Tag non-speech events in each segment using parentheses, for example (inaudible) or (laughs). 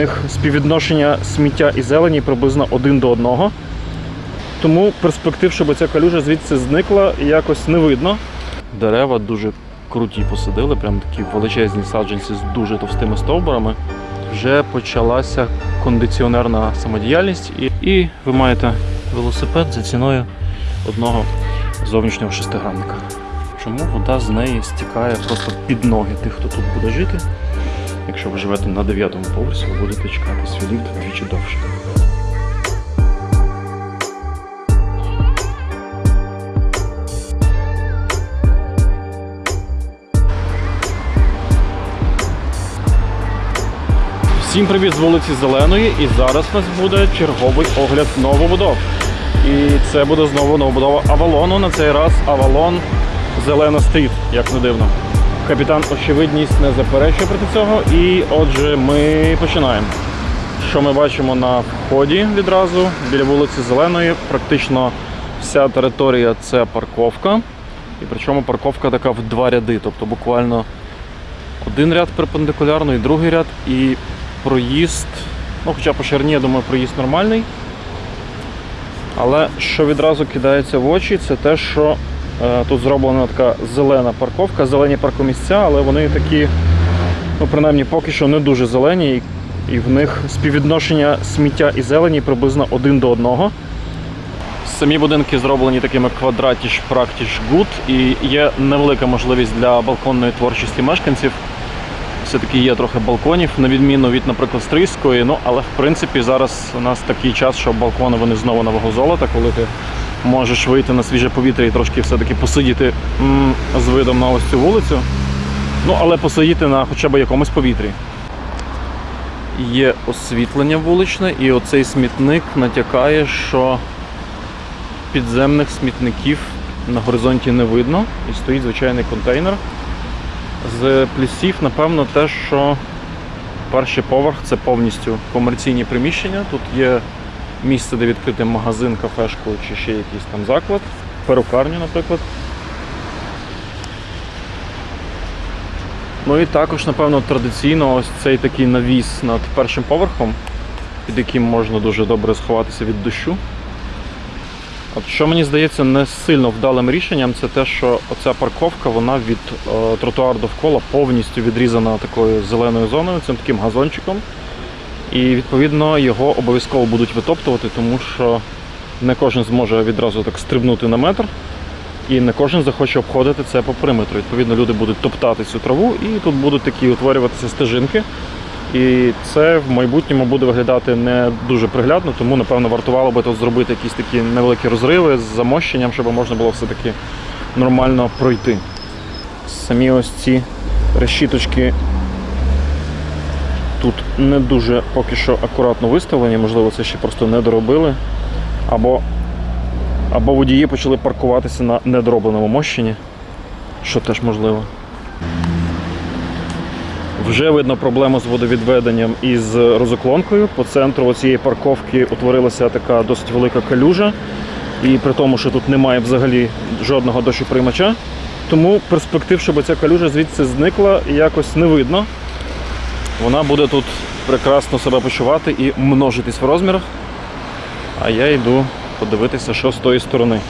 У них співвідношення сміття і зелені приблизно один до одного. Тому перспектив, щоб ця калюжа звідси зникла, якось не видно. Дерева дуже круті посадили, прям такі величезні саджанці з дуже товстими стовбурами. Вже почалася кондиціонерна самодіяльність, і, і ви маєте велосипед за ціною одного зовнішнього шестигранника. Чому вода з неї стікає просто під ноги тих, хто тут буде жити? Якщо ви живете на 9 поверсі, ви будете чекати свій ліфт вдвічі довше. Всім привіт з вулиці Зеленої, і зараз у нас буде черговий огляд новобудов. І це буде знову новобудова Авалону. На цей раз Авалон Зелена Стріт, як не дивно. Капітан очевидність не заперечує проти цього. І отже, ми починаємо. Що ми бачимо на вході відразу біля вулиці Зеленої, практично вся територія це парковка. І причому парковка така в два ряди, тобто буквально один ряд перпендикулярно і другий ряд, і проїзд. Ну, хоча по ширині, я думаю, проїзд нормальний. Але що відразу кидається в очі, це те, що тут зроблена така зелена парковка, зелені паркомісця, але вони такі, ну, принаймні, поки що не дуже зелені, і, в них співвідношення сміття і зелені приблизно один до одного. Самі будинки зроблені такими quadratisch praktisch gut, і є невелика можливість для балконної творчості мешканців. Все-таки є трохи балконів, на відміну від, наприклад, Стрийської. Ну, але в принципі зараз у нас такий час, що балкони вони знову на вагу золота, коли ти можеш вийти на свіже повітря і трошки все-таки посидіти з видом на ось цю вулицю. Ну, але посидіти на хоча б якомусь повітрі. Є освітлення вуличне, і оцей смітник натякає, що підземних смітників на горизонті не видно, і стоїть звичайний контейнер. З плюсів, напевно, те, що перший поверх це повністю комерційні приміщення. Тут є місце, де відкрити магазин, кафешку чи ще якийсь там заклад, перукарню, наприклад. Ну і також, напевно, традиційно ось цей такий навіс над першим поверхом, під яким можна дуже добре сховатися від дощу. От що мені здається не сильно вдалим рішенням, це те, що оця парковка вона від е, тротуару довкола повністю відрізана такою зеленою зоною, цим таким газончиком. І відповідно його обов'язково будуть витоптувати, тому що не кожен зможе відразу так стрибнути на метр, і не кожен захоче обходити це по периметру. Відповідно, люди будуть топтати цю траву, і тут будуть такі утворюватися стежинки. І це в майбутньому буде виглядати не дуже приглядно, тому напевно вартувало би тут зробити якісь такі невеликі розриви з замощенням, щоб можна було все-таки нормально пройти. Самі ось ці решіточки тут не дуже поки що акуратно виставлені, можливо, це ще просто не доробили. Або, або водії почали паркуватися на недоробленому мощенні, що теж можливо. Вже видно проблему з водовідведенням і з розоклонкою. По центру цієї парковки утворилася така досить велика калюжа. І при тому, що тут немає взагалі жодного дощоприймача. Тому перспектив, щоб ця калюжа звідси зникла, якось не видно. Вона буде тут прекрасно себе почувати і множитись в розмірах. А я йду подивитися, що з тої сторони.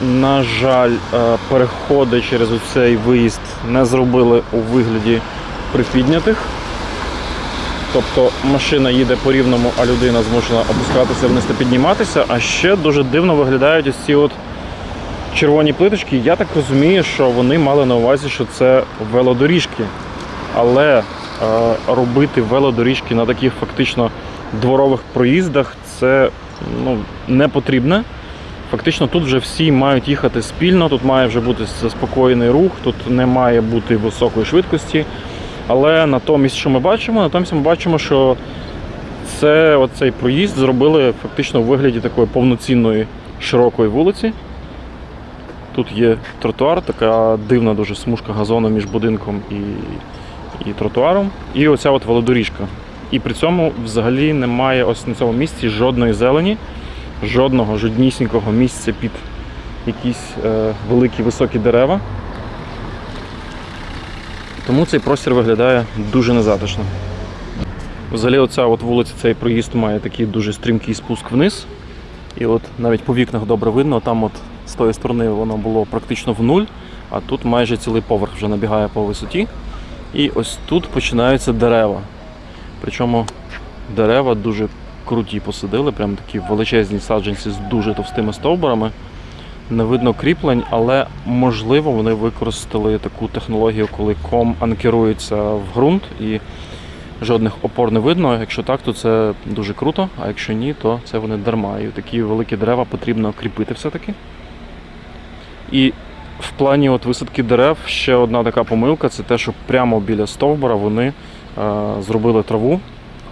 На жаль, е, переходи через цей виїзд не зробили у вигляді припіднятих. Тобто машина їде по рівному, а людина змушена опускатися вниз та підніматися. А ще дуже дивно виглядають ось ці от червоні плиточки. Я так розумію, що вони мали на увазі, що це велодоріжки. Але е, робити велодоріжки на таких фактично дворових проїздах це ну, не потрібно. Фактично тут вже всі мають їхати спільно, тут має вже бути заспокоєний рух, тут не має бути високої швидкості. Але натомість, що ми бачимо, натомість ми бачимо, що це оцей проїзд зробили фактично у вигляді такої повноцінної широкої вулиці. Тут є тротуар, така дивна дуже смужка газону між будинком і, і тротуаром. І оця от велодоріжка. І при цьому взагалі немає ось на цьому місці жодної зелені жодного жоднісінького місця під якісь е, великі високі дерева. Тому цей простір виглядає дуже незатишно. Взагалі, оця от вулиця, цей проїзд має такий дуже стрімкий спуск вниз. І от навіть по вікнах добре видно, там от з тої сторони воно було практично в нуль, а тут майже цілий поверх вже набігає по висоті. І ось тут починаються дерева. Причому дерева дуже круті посадили, прям такі величезні саджанці з дуже товстими стовбурами. Не видно кріплень, але можливо вони використали таку технологію, коли ком анкерується в ґрунт і жодних опор не видно. Якщо так, то це дуже круто, а якщо ні, то це вони дарма. І такі великі дерева потрібно кріпити все-таки. І в плані от висадки дерев ще одна така помилка це те, що прямо біля стовбура вони е, зробили траву.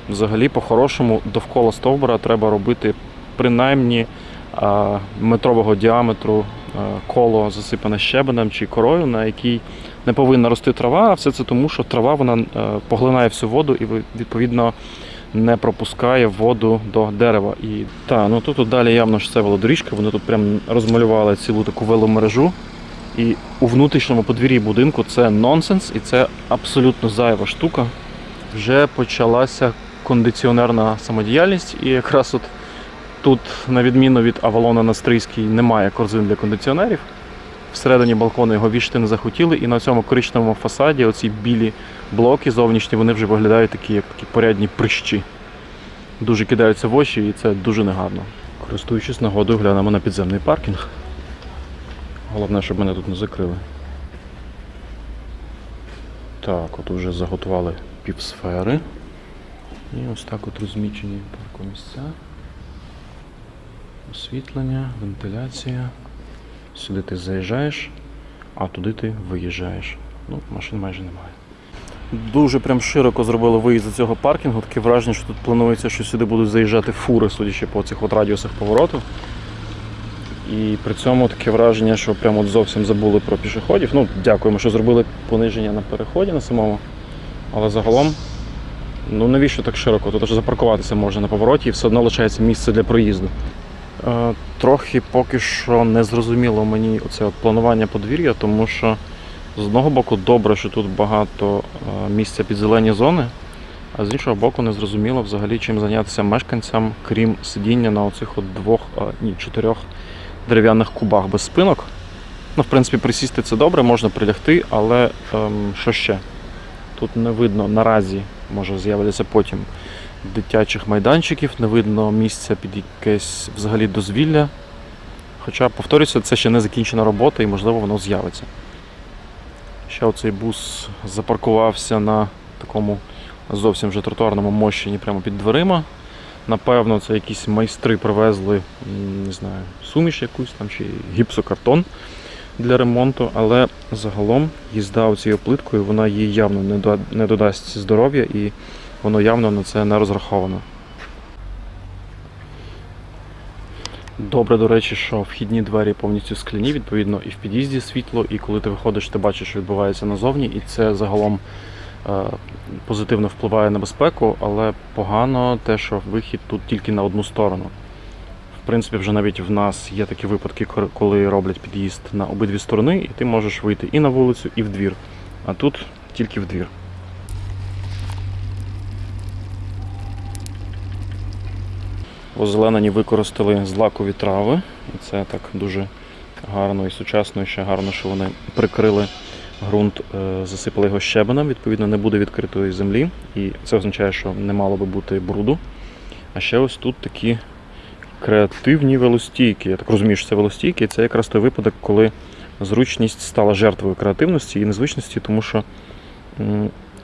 Взагалі, по-хорошому, довкола стовбура треба робити принаймні е, метрового діаметру е, коло засипане щебенем чи корою, на якій не повинна рости трава, а все це тому, що трава вона поглинає всю воду і відповідно не пропускає воду до дерева. І та, ну тут далі явно ж це велодоріжка, вони тут прям розмалювали цілу таку веломережу. І у внутрішньому подвір'ї будинку це нонсенс, і це абсолютно зайва штука. Вже почалася кондиціонерна самодіяльність, і якраз от тут, на відміну від Авалона на Стрийській, немає корзин для кондиціонерів. Всередині балкону його вішати не захотіли, і на цьому коричневому фасаді оці білі блоки зовнішні, вони вже виглядають такі, як такі порядні прищі. Дуже кидаються в очі, і це дуже негарно. Користуючись нагодою, глянемо на підземний паркінг. Головне, щоб мене тут не закрили. Так, от вже заготували півсфери. І ось так от розмічені паркомісця. Освітлення, вентиляція. Сюди ти заїжджаєш, а туди ти виїжджаєш. Ну, машин майже немає. Дуже прям широко зробили виїзд з цього паркінгу. Таке враження, що тут планується, що сюди будуть заїжджати фури, судячи по цих от радіусах повороту. І при цьому таке враження, що прямо от зовсім забули про пішоходів. Ну, дякуємо, що зробили пониження на переході на самому. Але загалом, ну навіщо так широко? Тут аж запаркуватися можна на повороті і все одно лишається місце для проїзду. Е, Трохи поки що не зрозуміло мені оце от планування подвір'я, тому що з одного боку добре, що тут багато е, місця під зелені зони, а з іншого боку не зрозуміло взагалі чим зайнятися мешканцям, крім сидіння на оцих от двох, ні, чотирьох дерев'яних кубах без спинок. Ну, в принципі, присісти це добре, можна прилягти, але ем, що ще? Тут не видно наразі, може з'являться потім дитячих майданчиків, не видно місця під якесь взагалі дозвілля. Хоча, повторюся, це ще не закінчена робота і можливо воно з'явиться. Ще оцей бус запаркувався на такому зовсім вже тротуарному мощенні прямо під дверима. Напевно, це якісь майстри привезли, не знаю, суміш якусь там чи гіпсокартон для ремонту, але загалом їзда цією плиткою вона їй явно не, додасть здоров'я і воно явно на це не розраховано. Добре, до речі, що вхідні двері повністю скляні, відповідно, і в під'їзді світло, і коли ти виходиш, ти бачиш, що відбувається назовні, і це загалом е, позитивно впливає на безпеку, але погано те, що вихід тут тільки на одну сторону. В принципі, вже навіть в нас є такі випадки, коли роблять під'їзд на обидві сторони, і ти можеш вийти і на вулицю, і в двір. А тут тільки в двір. Озеленені використали злакові трави. І це так дуже гарно і сучасно, і ще гарно, що вони прикрили ґрунт, е, засипали його щебенем, відповідно, не буде відкритої землі. І це означає, що не мало би бути бруду. А ще ось тут такі креативні велостійки. Я так розумію, що це велостійки, і це якраз той випадок, коли зручність стала жертвою креативності і незвичності, тому що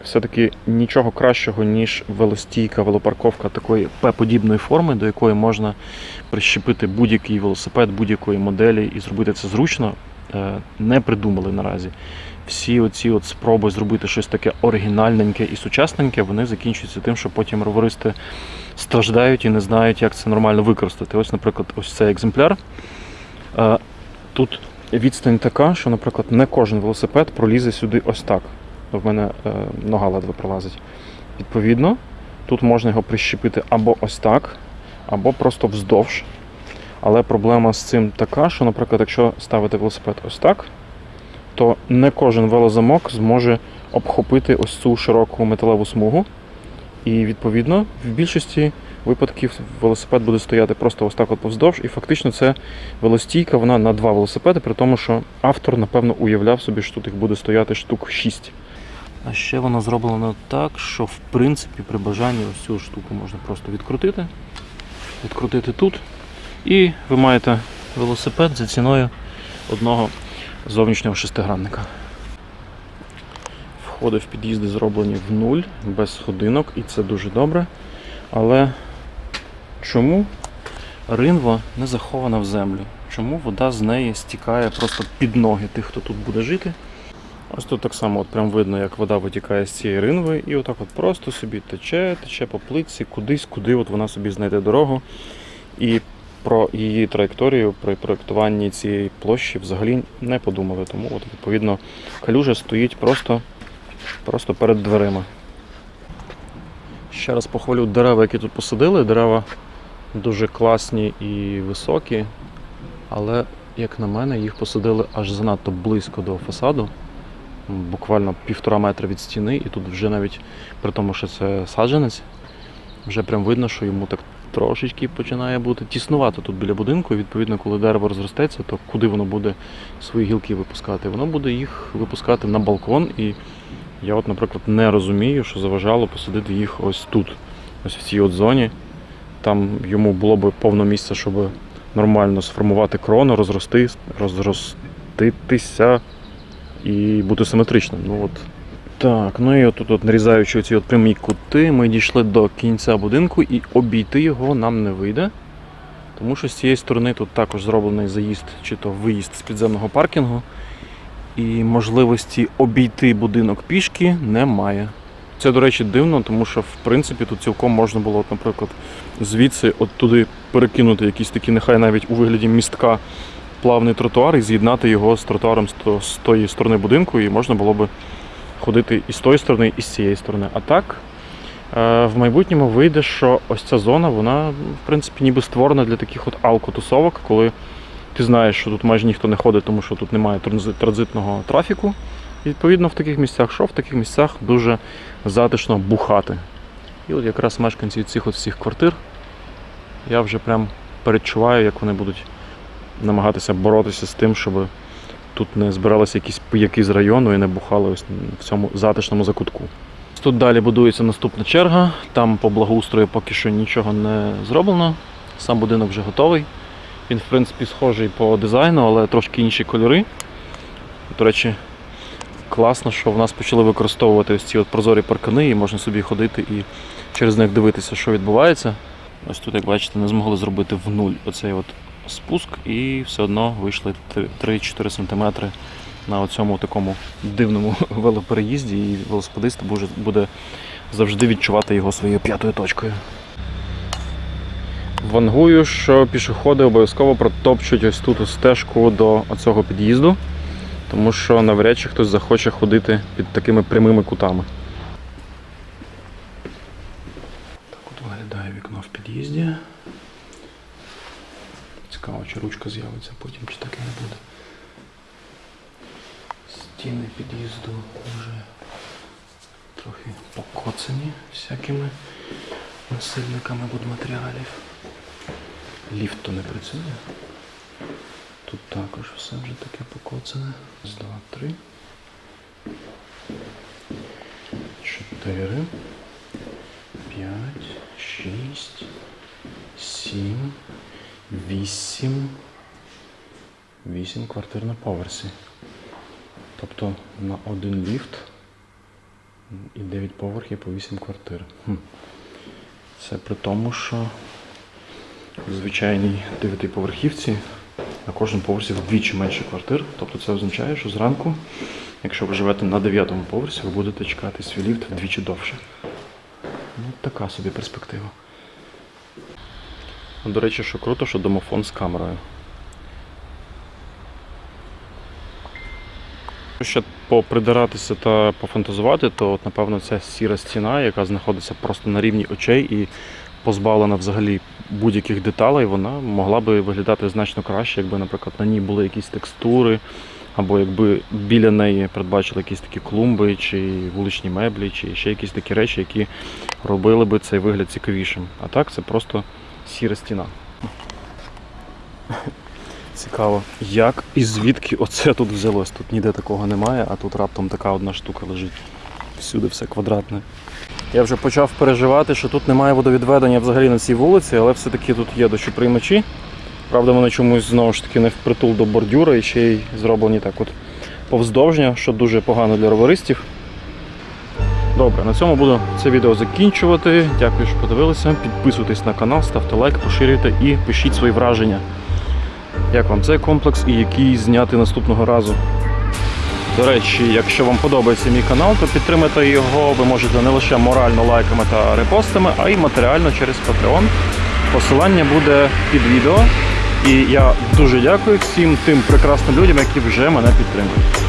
все-таки нічого кращого, ніж велостійка, велопарковка такої П-подібної форми, до якої можна прищепити будь-який велосипед будь-якої моделі і зробити це зручно, е, не придумали наразі. Всі оці от спроби зробити щось таке оригінальненьке і сучасненьке, вони закінчуються тим, що потім роверисти страждають і не знають, як це нормально використати. Ось, наприклад, ось цей екземпляр. Е, Тут відстань така, що, наприклад, не кожен велосипед пролізе сюди ось так. В мене е, нога ледве пролазить. Відповідно, тут можна його прищепити або ось так, або просто вздовж. Але проблема з цим така, що, наприклад, якщо ставити велосипед ось так, то не кожен велозамок зможе обхопити ось цю широку металеву смугу. І відповідно в більшості випадків велосипед буде стояти просто ось так от повздовж, і фактично це велостійка, вона на два велосипеди, при тому, що автор, напевно, уявляв собі, що тут їх буде стояти штук 6. А ще воно зроблено так, що в принципі при бажанні ось цю штуку можна просто відкрутити, відкрутити тут, і ви маєте велосипед за ціною одного зовнішнього шестигранника. Входи в під'їзди зроблені в нуль, без сходинок, і це дуже добре. Але чому ринва не захована в землю? Чому вода з неї стікає просто під ноги тих, хто тут буде жити? Ось тут так само от прям видно, як вода витікає з цієї ринви, і отак от просто собі тече, тече по плитці, кудись, куди от вона собі знайде дорогу. І про її траєкторію при проєктуванні цієї площі взагалі не подумали. Тому от, відповідно калюжа стоїть просто, просто перед дверима. Ще раз похвалю дерева, які тут посадили. Дерева дуже класні і високі, але, як на мене, їх посадили аж занадто близько до фасаду, буквально півтора метра від стіни, і тут вже навіть при тому, що це саджанець, вже прям видно, що йому так трошечки починає бути тіснувато тут біля будинку. І відповідно, коли дерево розростеться, то куди воно буде свої гілки випускати? Воно буде їх випускати на балкон. І я, от, наприклад, не розумію, що заважало посадити їх ось тут, ось в цій от зоні. Там йому було б повно місця, щоб нормально сформувати крону, розрости, розроститися і бути симетричним. Ну от так, ну і отут, от, нарізаючи ці прямі кути, ми дійшли до кінця будинку і обійти його нам не вийде. Тому що з цієї сторони тут також зроблений заїзд чи то виїзд з підземного паркінгу. І можливості обійти будинок пішки немає. Це, до речі, дивно, тому що в принципі тут цілком можна було, от, наприклад, звідси от туди перекинути якісь такі, нехай навіть у вигляді містка плавний тротуар і з'єднати його з тротуаром з то- з тої сторони будинку, і можна було би ходити і з тої сторони, і з цієї сторони. А так, е, в майбутньому вийде, що ось ця зона, вона, в принципі, ніби створена для таких от алкотусовок, коли ти знаєш, що тут майже ніхто не ходить, тому що тут немає транзитного трафіку. І відповідно в таких місцях, що в таких місцях дуже затишно бухати. І от якраз мешканці цих от всіх квартир, я вже прям передчуваю, як вони будуть намагатися боротися з тим, щоб тут не збиралися якісь пияки з району і не бухали ось в цьому затишному закутку. Тут далі будується наступна черга, там по благоустрою поки що нічого не зроблено. Сам будинок вже готовий. Він, в принципі, схожий по дизайну, але трошки інші кольори. До речі, класно, що в нас почали використовувати ось ці от прозорі паркани, і можна собі ходити і через них дивитися, що відбувається. Ось тут, як бачите, не змогли зробити в нуль оцей от спуск, і все одно вийшли 3-4 см на цьому такому дивному (laughs) велопереїзді, і велосипедист буде- завжди відчувати його своєю п'ятою точкою. Вангую, що пішоходи обов'язково протопчуть ось тут стежку до оцього під'їзду, тому що навряд чи хтось захоче ходити під такими прямими кутами. Так от виглядає вікно в під'їзді. Чи ручка з'явиться потім, чи так і не буде. Стіни під'їзду вже трохи покоцані всякими насильниками будматеріалів. Ліфт то не працює. Тут також все вже таке покоцане. Раз, два, три. Чотири. П'ять. Шість. Сім. Вісім. Вісім квартир на поверсі. Тобто на один ліфт і 9 поверхів по 8 квартир. Хм. Це при тому, що в звичайній 9-поверхівці на кожному поверсі вдвічі менше квартир. Тобто це означає, що зранку, якщо ви живете на 9 поверсі, ви будете чекати свій ліфт вдвічі довше. Ну, така собі перспектива. Ну, До речі, що круто, що домофон з камерою. Ще попридиратися та пофантазувати, то от, напевно ця сіра стіна, яка знаходиться просто на рівні очей і позбавлена взагалі будь-яких деталей, вона могла би виглядати значно краще, якби, наприклад, на ній були якісь текстури або якби біля неї передбачили якісь такі клумби, чи вуличні меблі, чи ще якісь такі речі, які робили би цей вигляд цікавішим. А так це просто сіра стіна. Цікаво, як і звідки оце тут взялось. Тут ніде такого немає, а тут раптом така одна штука лежить. Всюди все квадратне. Я вже почав переживати, що тут немає водовідведення взагалі на цій вулиці, але все-таки тут є дощоприймачі. Правда, вони чомусь знову ж таки не впритул до бордюра і ще й зроблені так от повздовжня, що дуже погано для роверистів. Добре, на цьому буду це відео закінчувати. Дякую, що подивилися. Підписуйтесь на канал, ставте лайк, поширюйте і пишіть свої враження. Як вам цей комплекс і який зняти наступного разу? До речі, якщо вам подобається мій канал, то підтримайте його ви можете не лише морально лайками та репостами, а й матеріально через Patreon. Посилання буде під відео. І я дуже дякую всім тим прекрасним людям, які вже мене підтримують.